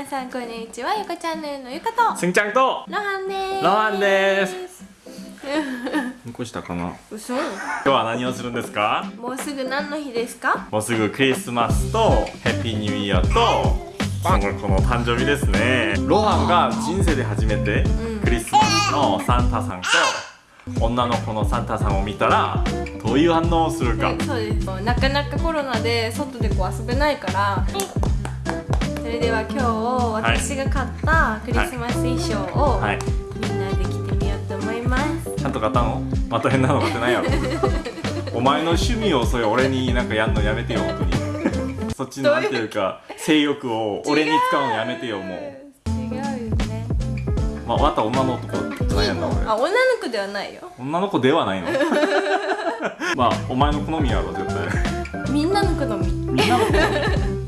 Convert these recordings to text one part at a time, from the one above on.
皆さんこんにちは。ゆかチャンネルのゆかと。すんちゃんと。ロハンです。ロハンです。残したかな？嘘。今日は何をするんですか？もうすぐ何の日ですか？もうすぐクリスマスとヘッピーニューイヤーとその誕生日ですね。ロハンが人生で初めてうん。クリスマスのサンタさんと女の子のサンタさんを見たらどういう反応をするか。そうです。なかなかコロナで外でこう遊べないからそれでは今日私が買ったクリスマス衣装をはい。みんなで着てみようと思います。ちゃんと買ったの？また変なの買ってないやろ。お前の趣味をそれ俺になんかやんのやめてよ本当に。そっちのなんていうか性欲を俺に使うのやめてよもう。違うよね。まあまた女の子じゃないやんな俺。あ女の子ではないよ。女の子ではないの？まあお前の好みやろ絶対。みんなの好み。みんなの好み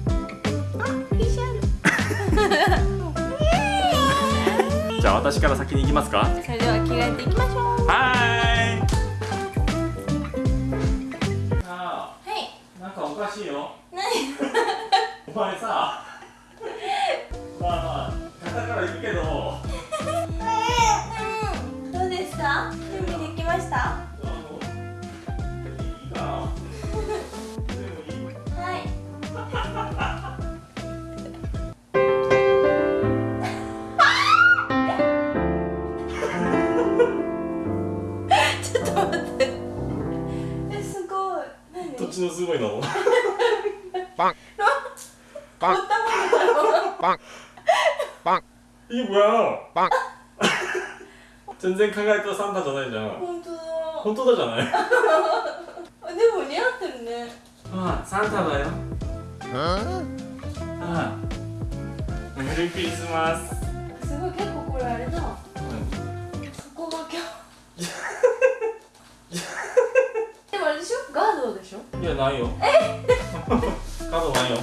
じゃあ私から先に行きますか。それでは着替えていきましょう。はーい。あはい。なんかおかしいよ。何？お前さまあまあ肩から言うけど。うん。どうですか？準備できました？ちのすごいの？いいわ全然考えたサンタじゃないじゃん。本当だ。本当だじゃない？あでも似合ってるね。ああサンタだよ。ああ。メリークリスマスすごい結構これあれだいやないよ。カードないよ。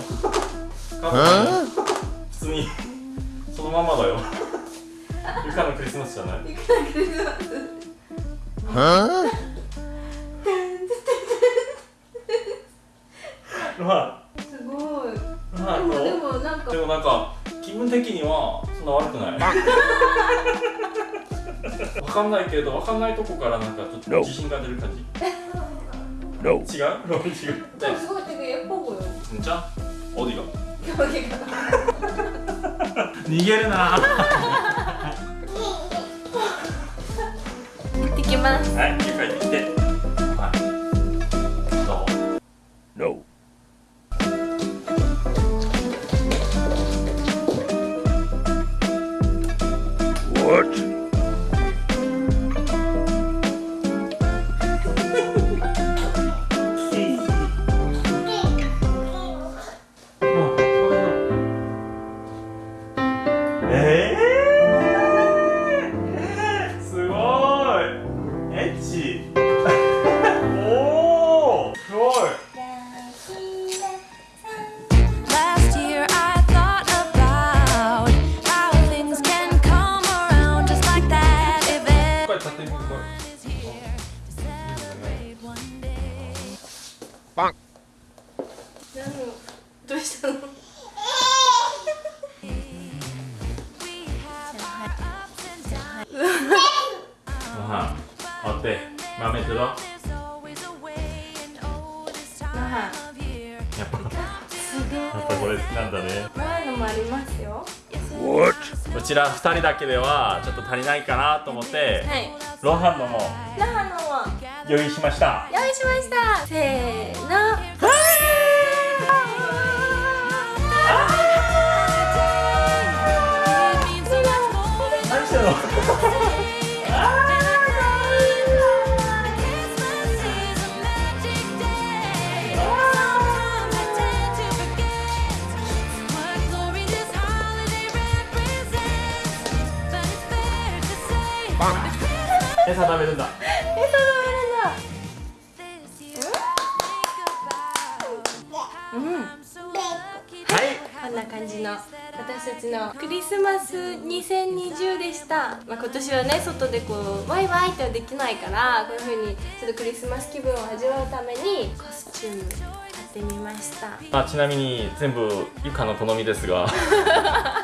カードないよ。普通に。そのままだよ。ゆかのクリスマスじゃない。いくらクリスマスますごい。あまあでもでどもなんか。うでもなんか気分的にはそんな悪くない。わかんないけどわかんないとこからなんかちょっと自信が出る感じ No. 違う違うでもすごい手がやっぱこよじゃあオーディが競技が逃げるな行ってきますはい家帰ってきてはいどう No. What? て豆とろや There's always a way, and oh, this time Aha. of year. っぱすごいやっぱこれ好きなんだね。前のもありますよ。What? うちら二人だけではちょっと足りないかなと思ってはい。ロハンのもラハのは用意しました。用意しました。せー餌食べるんだ。えそうだ。うん。はい。こんな感じの私たちのクリスマス2020でした、まあ、今年はね外でこうワイワイってはできないからこういう風にちょっとクリスマス気分を味わうためにコスチューム買ってみました。あちなみに全部ゆかの好みですが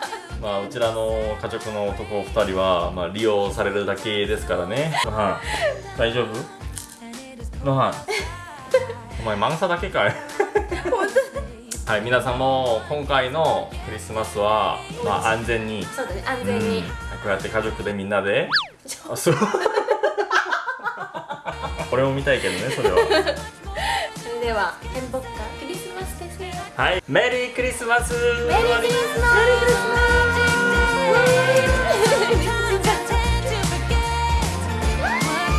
まあうちらの家族の男2人は、まあ、利用されるだけですからね。はい 大丈夫？ノハンお前マンサだけかい。はい皆さんも今回のクリスマスは、まあ、安全に。そうだね安うん。全に、こうやって家族でみんなで。あそう。俺 も見たいけどねそれはでは変僕かクリスマスですよはいメリークリスマス。メリークリスマス。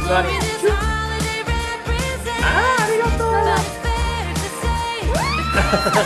何あありがとう